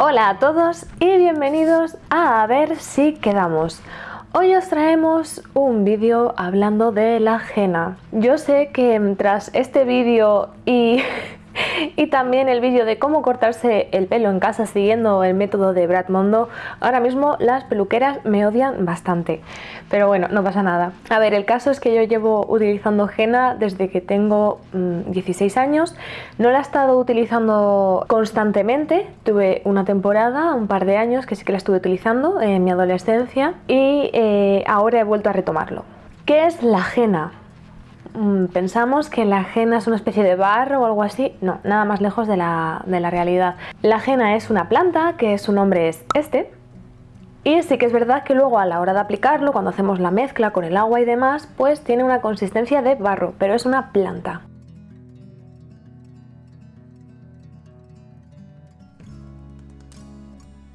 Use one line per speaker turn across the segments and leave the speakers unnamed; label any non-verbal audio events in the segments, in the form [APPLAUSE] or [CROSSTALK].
Hola a todos y bienvenidos a A ver si quedamos. Hoy os traemos un vídeo hablando de la ajena. Yo sé que tras este vídeo y [LAUGHS] y también el vídeo de cómo cortarse el pelo en casa siguiendo el método de Brad Mondo, ahora mismo las peluqueras me odian bastante. Pero bueno, no pasa nada. A ver, el caso es que yo llevo utilizando henna desde que tengo 16 mm, años. No la he estado utilizando constantemente. Tuve una temporada, un par de años que sí que la estuve utilizando en mi adolescencia y eh, ahora he vuelto a retomarlo. ¿Qué es la henna? Mm, pensamos que la ajena es una especie de barro o algo así. No, nada más lejos de la, realidad. La ajena es una planta que su nombre es este. Y sí que es verdad que luego a la hora de aplicarlo, cuando hacemos la mezcla con el agua y demás, pues tiene una consistencia de barro, pero es una planta.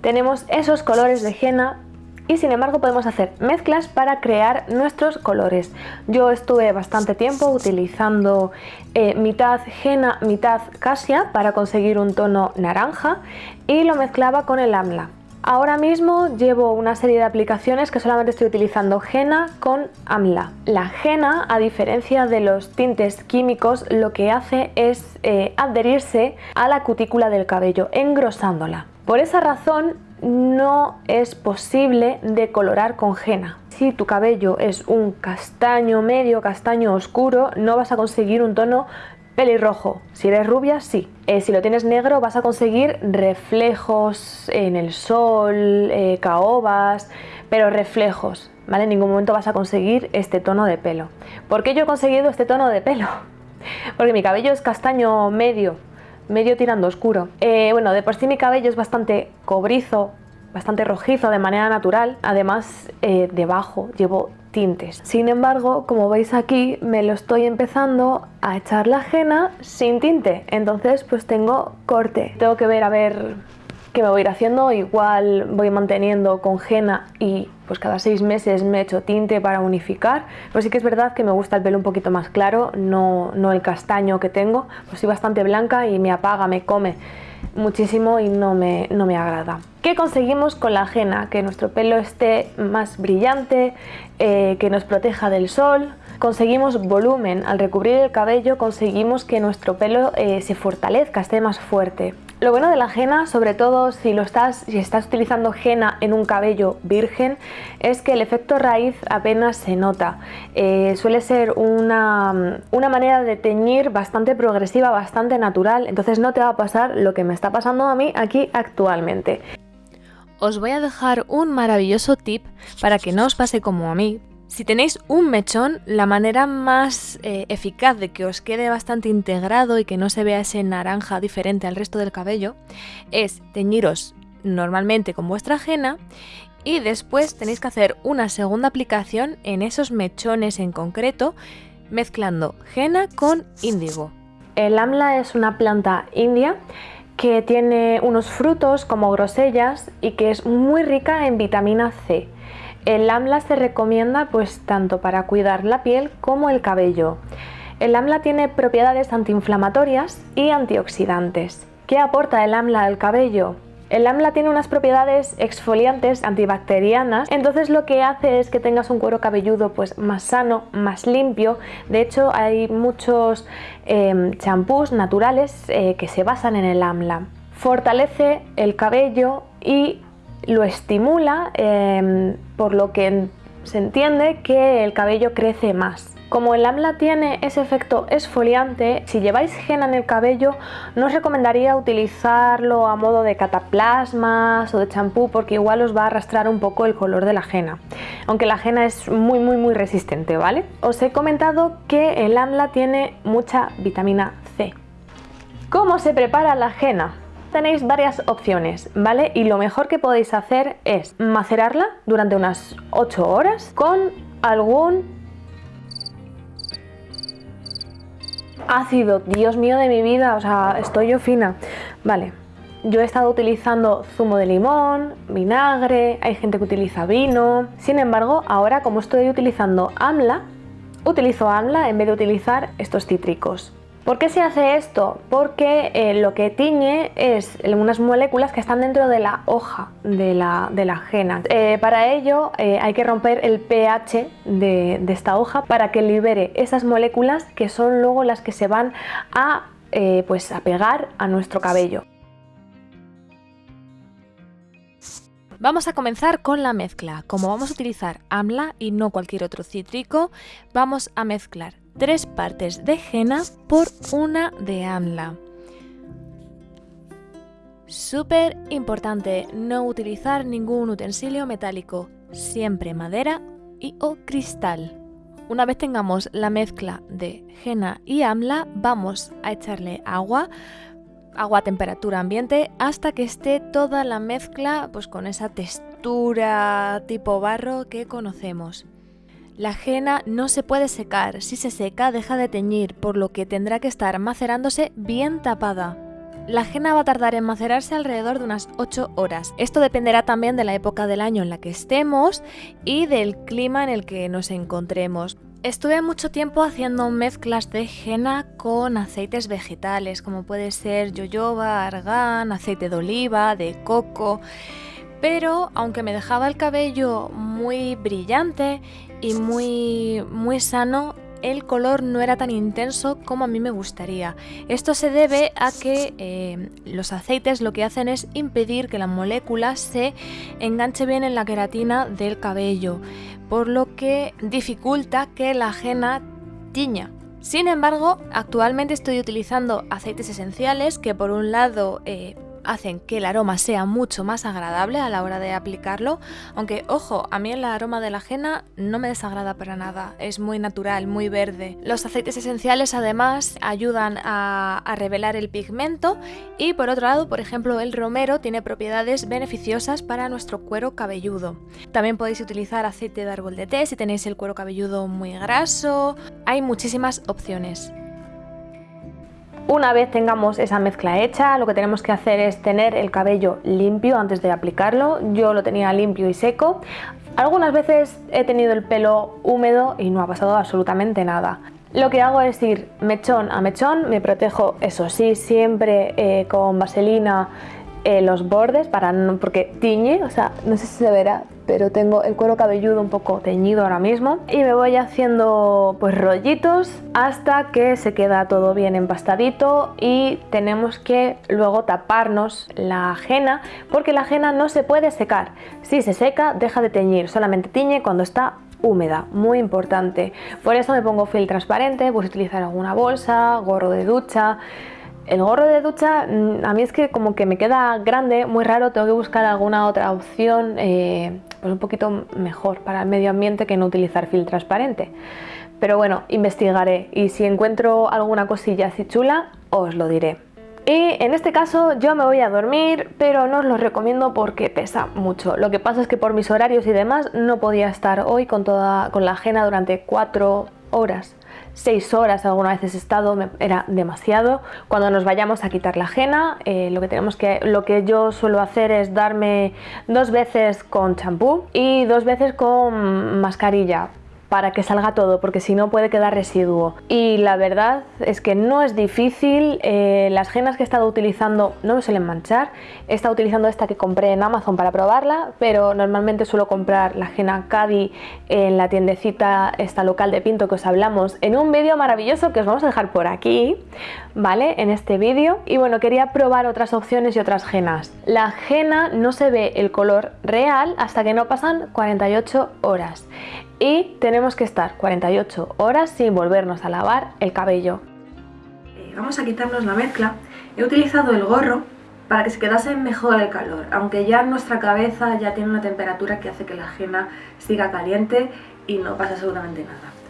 Tenemos esos colores de henna y sin embargo podemos hacer mezclas para crear nuestros colores. Yo estuve bastante tiempo utilizando eh, mitad henna, mitad casia para conseguir un tono naranja y lo mezclaba con el amla. Ahora mismo llevo una serie de aplicaciones que solamente estoy utilizando henna con amla. La henna, a diferencia de los tintes químicos, lo que hace es eh, adherirse a la cutícula del cabello, engrosándola. Por esa razón no es posible decolorar con henna. Si tu cabello es un castaño medio, castaño oscuro, no vas a conseguir un tono pelirrojo. Si eres rubia, sí. Eh, si lo tienes negro, vas a conseguir reflejos en el sol, eh, caobas, pero reflejos. ¿vale? En ningún momento vas a conseguir este tono de pelo. ¿Por qué yo he conseguido este tono de pelo? [LAUGHS] Porque mi cabello es castaño medio, medio tirando oscuro. Eh, bueno, de por sí mi cabello es bastante cobrizo, bastante rojizo de manera natural. Además, eh, debajo llevo tintes. Sin embargo, como veis aquí, me lo estoy empezando a echar la ajena sin tinte. Entonces, pues tengo corte. Tengo que ver a ver qué me voy a ir haciendo. Igual voy manteniendo con henna y pues cada seis meses me echo tinte para unificar. Pero sí que es verdad que me gusta el pelo un poquito más claro, no, no el castaño que tengo. Pues soy bastante blanca y me apaga, me come muchísimo y no me, no me agrada. ¿Qué conseguimos con la ajena? Que nuestro pelo esté más brillante, eh, que nos proteja del sol, conseguimos volumen, al recubrir el cabello conseguimos que nuestro pelo eh, se fortalezca, esté más fuerte. Lo bueno de la henna, sobre todo si, lo estás, si estás utilizando henna en un cabello virgen, es que el efecto raíz apenas se nota. Eh, suele ser una, una manera de teñir bastante progresiva, bastante natural, entonces no te va a pasar lo que me está pasando a mí aquí actualmente. Os voy a dejar un maravilloso tip para que no os pase como a mí, si tenéis un mechón, la manera más eh, eficaz de que os quede bastante integrado y que no se vea ese naranja diferente al resto del cabello es teñiros normalmente con vuestra ajena y después tenéis que hacer una segunda aplicación en esos mechones en concreto mezclando henna con índigo. El amla es una planta india que tiene unos frutos como grosellas y que es muy rica en vitamina C. El AMLA se recomienda pues tanto para cuidar la piel como el cabello. El AMLA tiene propiedades antiinflamatorias y antioxidantes. ¿Qué aporta el AMLA al cabello? El AMLA tiene unas propiedades exfoliantes antibacterianas, entonces lo que hace es que tengas un cuero cabelludo pues más sano, más limpio. De hecho hay muchos em, champús naturales eh, que se basan en el AMLA. Fortalece el cabello y lo estimula, em, por lo que se entiende que el cabello crece más. Como el AMLA tiene ese efecto esfoliante, si lleváis henna en el cabello no os recomendaría utilizarlo a modo de cataplasmas o de champú porque igual os va a arrastrar un poco el color de la henna. Aunque la henna es muy muy muy resistente, ¿vale? Os he comentado que el AMLA tiene mucha vitamina C. ¿Cómo se prepara la henna? Tenéis varias opciones, ¿vale? Y lo mejor que podéis hacer es macerarla durante unas 8 horas con algún ácido. Dios mío de mi vida, o sea, estoy yo fina. Vale, yo he estado utilizando zumo de limón, vinagre, hay gente que utiliza vino. Sin embargo, ahora como estoy utilizando AMLA, utilizo AMLA en vez de utilizar estos cítricos. ¿Por qué se hace esto? Porque eh, lo que tiñe es unas moléculas que están dentro de la hoja de la, de ajena. Eh, para ello eh, hay que romper el pH de, de, esta hoja para que libere esas moléculas que son luego las que se van a, pues a pegar a nuestro cabello.
Vamos a comenzar con la mezcla. Como vamos a utilizar AMLA y no cualquier otro cítrico, vamos a mezclar tres partes de henna por una de AMLA. Súper importante no utilizar ningún utensilio metálico, siempre madera y o cristal. Una vez tengamos la mezcla de henna y amla, vamos a echarle agua agua a temperatura ambiente hasta que esté toda la mezcla pues con esa textura tipo barro que conocemos. La ajena no se puede secar, si se seca deja de teñir, por lo que tendrá que estar macerándose bien tapada. La ajena va a tardar en macerarse alrededor de unas 8 horas. Esto dependerá también de la época del año en la que estemos y del clima en el que nos encontremos. Estuve mucho tiempo haciendo mezclas de henna con aceites vegetales, como puede ser yoyoba, argán, aceite de oliva, de coco. Pero aunque me dejaba el cabello muy brillante y muy, muy sano, el color no era tan intenso como a mí me gustaría. Esto se debe a que eh, los aceites lo que hacen es impedir que la molécula se enganche bien en la queratina del cabello por lo que dificulta que la ajena tiña. Sin embargo, actualmente estoy utilizando aceites esenciales que por un lado eh, hacen que el aroma sea mucho más agradable a la hora de aplicarlo, aunque ojo, a mí el aroma de la ajena no me desagrada para nada, es muy natural, muy verde. Los aceites esenciales además ayudan a, revelar el pigmento y por otro lado, por ejemplo, el romero tiene propiedades beneficiosas para nuestro cuero cabelludo. También podéis utilizar aceite de árbol de té si tenéis el cuero cabelludo muy graso, hay muchísimas opciones.
Una vez tengamos esa mezcla hecha, lo que tenemos que hacer es tener el cabello limpio antes de aplicarlo. Yo lo tenía limpio y seco. Algunas veces he tenido el pelo húmedo y no ha pasado absolutamente nada. Lo que hago es ir mechón a mechón, me protejo, eso sí, siempre eh, con vaselina eh, los bordes para no, porque tiñe, o sea, no sé si se verá, pero tengo el cuero cabelludo un poco teñido ahora mismo y me voy haciendo pues rollitos hasta que se queda todo bien empastadito y tenemos que luego taparnos la ajena porque la ajena no se puede secar. Si se seca deja de teñir, solamente tiñe cuando está húmeda, muy importante. Por eso me pongo film transparente, puedes utilizar alguna bolsa, gorro de ducha, el gorro de ducha mm, a mí es que como que me queda grande, muy raro, tengo que buscar alguna otra opción eh, pues un poquito mejor para el medio ambiente que no utilizar film transparente. Pero bueno, investigaré y si encuentro alguna cosilla así chula, os lo diré. Y en este caso yo me voy a dormir, pero no os lo recomiendo porque pesa mucho. Lo que pasa es que por mis horarios y demás no podía estar hoy con, toda, con la ajena durante cuatro horas. 6 horas alguna vez he estado, era demasiado. Cuando nos vayamos a quitar la ajena, eh, lo, que tenemos que, lo que yo suelo hacer es darme dos veces con champú y dos veces con mascarilla para que salga todo, porque si no puede quedar residuo. Y la verdad es que no es difícil, eh, las genas que he estado utilizando no me suelen manchar, he estado utilizando esta que compré en Amazon para probarla, pero normalmente suelo comprar la Gena Cadi en la tiendecita esta local de Pinto que os hablamos en un vídeo maravilloso que os vamos a dejar por aquí, ¿vale? En este vídeo. Y bueno, quería probar otras opciones y otras genas. La jena no se ve el color real hasta que no pasan 48 horas y tenemos que estar 48 horas sin volvernos a lavar el cabello.
Eh, vamos a quitarnos la mezcla. He utilizado el gorro para que se quedase mejor el calor, aunque ya nuestra cabeza ya tiene una temperatura que hace que la ajena siga caliente y no pasa absolutamente nada.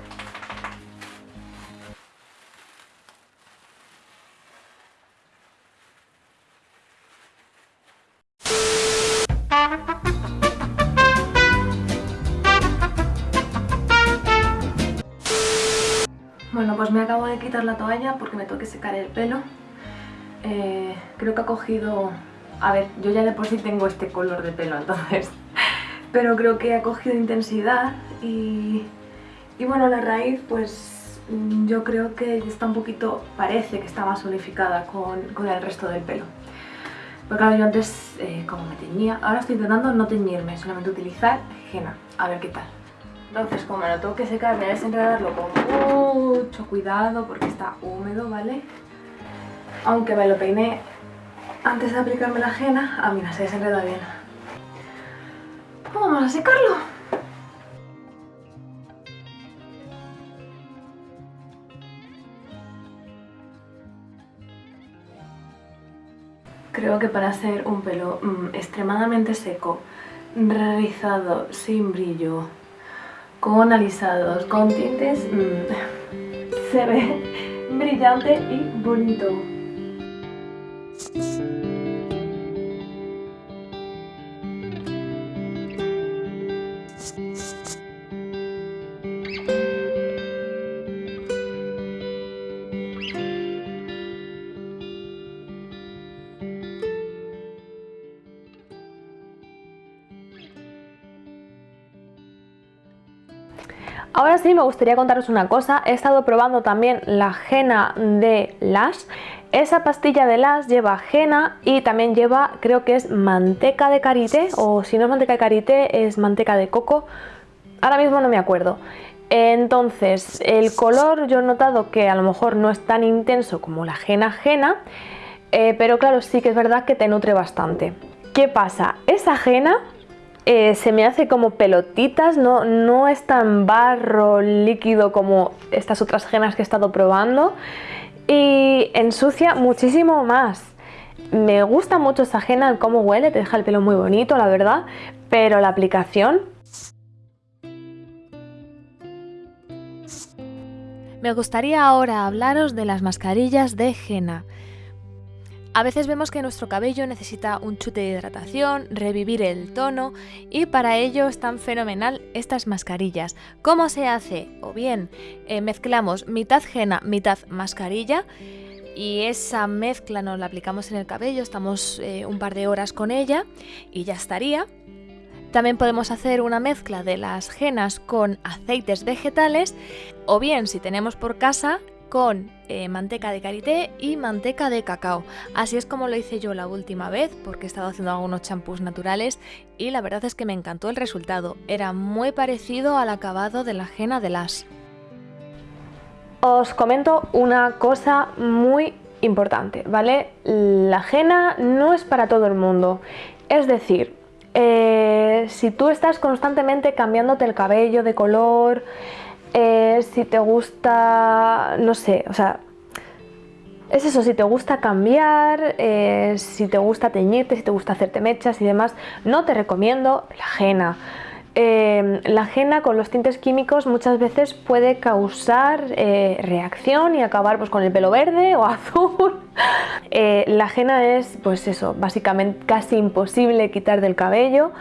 Pues me acabo de quitar la toalla porque me tengo que secar el pelo. Eh, creo que ha cogido... A ver, yo ya de por sí tengo este color de pelo, entonces... [LAUGHS] Pero creo que ha cogido intensidad y... Y bueno, la raíz pues mm, yo creo que está un poquito, parece que está más unificada con, el resto del pelo. Porque claro, yo antes eh, como me teñía, ahora estoy intentando no teñirme, solamente utilizar henna, a ver qué tal. Entonces, como lo tengo que secar, voy a desenredarlo con mucho cuidado porque está húmedo, ¿vale? Aunque me lo peiné antes de aplicarme la henna, ah mira, se desenreda bien. Pues vamos a secarlo. Creo que para hacer un pelo mm, extremadamente seco, rizado, sin brillo, con alisados, con tintes, mm, [LAUGHS] se ve brillante y bonito.
Ahora sí me gustaría contaros una cosa, he estado probando también la jena de Lash. Esa pastilla de Lash lleva jena y también lleva, creo que es manteca de karité, o si no es manteca de karité, es manteca de coco. Ahora mismo no me acuerdo. Entonces, el color yo he notado que a lo mejor no es tan intenso como la jena jena, eh, pero claro, sí que es verdad que te nutre bastante. ¿Qué pasa? Esa jena eh, se me hace como pelotitas, no, no es tan barro líquido como estas otras genas que he estado probando y ensucia muchísimo más. Me gusta mucho esa ajena, el cómo huele, te deja el pelo muy bonito, la verdad, pero la aplicación...
Me gustaría ahora hablaros de las mascarillas de henna. A veces vemos que nuestro cabello necesita un chute de hidratación, revivir el tono y para ello están fenomenal estas mascarillas. ¿Cómo se hace? O bien eh, mezclamos mitad henna, mitad mascarilla y esa mezcla nos la aplicamos en el cabello, estamos eh, un par de horas con ella y ya estaría. También podemos hacer una mezcla de las genas con aceites vegetales o bien si tenemos por casa con eh, manteca de karité y manteca de cacao. Así es como lo hice yo la última vez porque he estado haciendo algunos champús naturales y la verdad es que me encantó el resultado. Era muy parecido al acabado de la jena de las.
Os comento una cosa muy importante, ¿vale? La jena no es para todo el mundo. Es decir, eh, si tú estás constantemente cambiándote el cabello de color, eh, si te gusta, no sé, o sea, es eso, si te gusta cambiar, eh, si te gusta teñirte, si te gusta hacerte mechas y demás, no te recomiendo la ajena. Eh, la ajena con los tintes químicos muchas veces puede causar reacción y acabar pues, con el pelo verde o [LAUGHS] azul. la ajena es, pues eso, básicamente casi imposible quitar del cabello.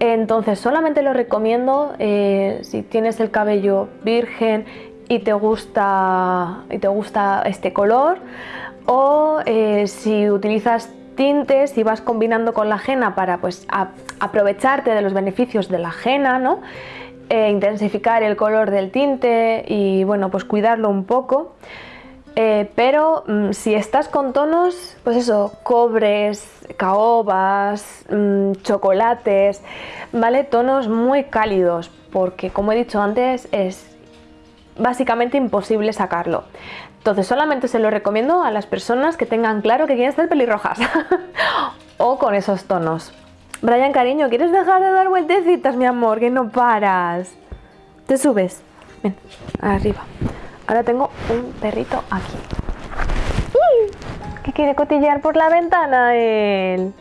Entonces solamente lo recomiendo eh, si tienes el cabello virgen y te gusta, y te gusta este color o eh, si utilizas tintes y vas combinando con la ajena para pues, aprovecharte de los beneficios de la ajena, ¿no? E intensificar el color del tinte y bueno, pues cuidarlo un poco. Eh, pero mm, si estás con tonos, pues eso, cobres, caobas, mm, chocolates, ¿vale? Tonos muy cálidos, porque como he dicho antes, es básicamente imposible sacarlo. Entonces solamente se lo recomiendo a las personas que tengan claro que quieren ser pelirrojas [LAUGHS] o con esos tonos. Brian, cariño, ¿quieres dejar de dar vueltecitas, mi amor? Que no paras. Te subes. Ven, arriba. Ahora tengo un perrito aquí. ¿Qué quiere cotillear por la ventana él?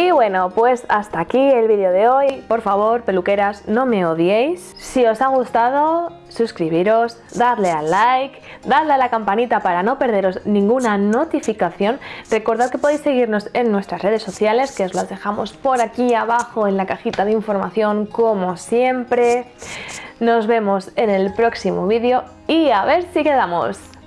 Y bueno, pues hasta aquí el vídeo de hoy. Por favor, peluqueras, no me odiéis. Si os ha gustado, suscribiros, darle al like, darle a la campanita para no perderos ninguna notificación. Recordad que podéis seguirnos en nuestras redes sociales, que os las dejamos por aquí abajo en la cajita de información, como siempre. Nos vemos en el próximo vídeo y a ver si quedamos.